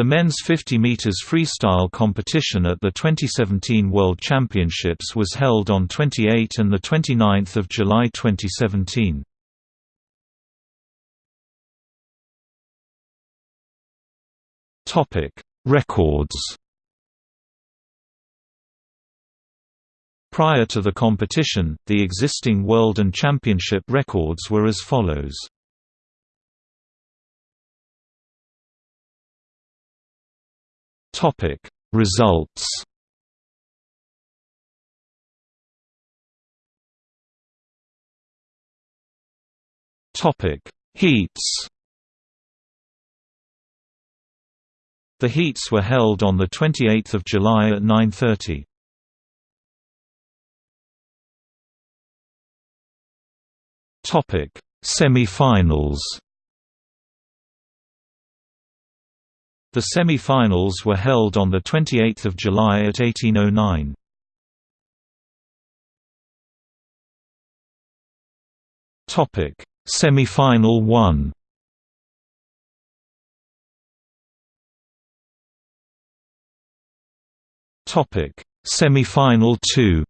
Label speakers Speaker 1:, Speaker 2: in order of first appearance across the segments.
Speaker 1: The men's 50 meters freestyle competition at the 2017 World Championships was held on 28 and 29 July 2017. Records Prior to the competition, the existing world and championship records were as follows. Topic Results. Topic Heats. The heats were held on the 28th of July at 9:30. Topic Semi-finals The semi-finals were held on 28 July at 1809. Semi-final 1 Semi-final 2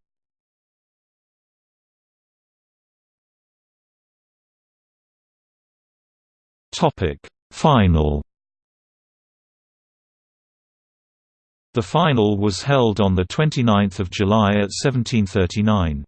Speaker 1: Topic: Final The final was held on 29 July at 1739.